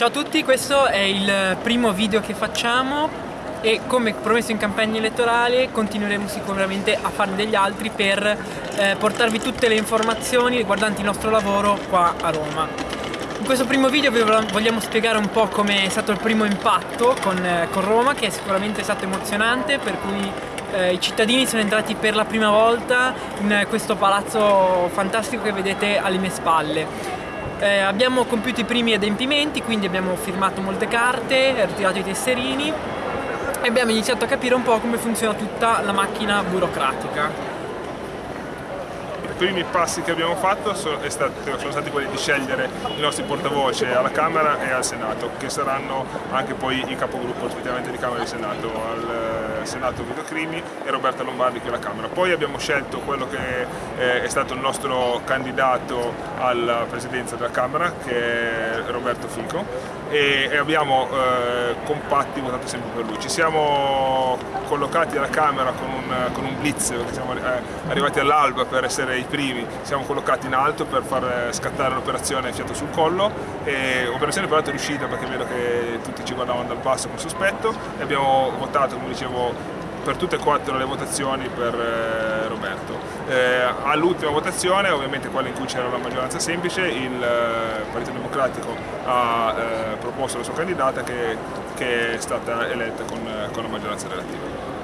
Ciao a tutti, questo è il primo video che facciamo e come promesso in campagna elettorale continueremo sicuramente a farne degli altri per eh, portarvi tutte le informazioni riguardanti il nostro lavoro qua a Roma. In questo primo video vi vogliamo spiegare un po' come è stato il primo impatto con, eh, con Roma che è sicuramente stato emozionante per cui eh, i cittadini sono entrati per la prima volta in questo palazzo fantastico che vedete alle mie spalle. Eh, abbiamo compiuto i primi adempimenti, quindi abbiamo firmato molte carte, ritirato i tesserini e abbiamo iniziato a capire un po' come funziona tutta la macchina burocratica primi passi che abbiamo fatto sono, stati, quelli di scegliere i nostri portavoce alla Camera e al Senato, che saranno anche poi i capogruppo rispettivamente di Camera e Senato, al eh, Senato Vito Crimi e Roberta Lombardi che è alla Camera. Poi abbiamo scelto quello che eh, è stato il nostro candidato alla presidenza della Camera, che è Roberto Fico, e, abbiamo eh, compatti votato sempre per lui. Ci siamo collocati alla Camera con un, blitz, siamo arrivati all'alba per essere i primi, siamo collocati in alto per far scattare l'operazione fiato sul collo, e operazione peraltro riuscita perché vedo che tutti ci guardavano dal basso con sospetto e abbiamo votato, come dicevo, per tutte e quattro le votazioni per eh, Roberto. Eh, all'ultima votazione, ovviamente quella in cui c'era la maggioranza semplice, il eh, Partito Democratico ha eh, proposto la sua candidata che, che, è stata eletta con, con la maggioranza relativa.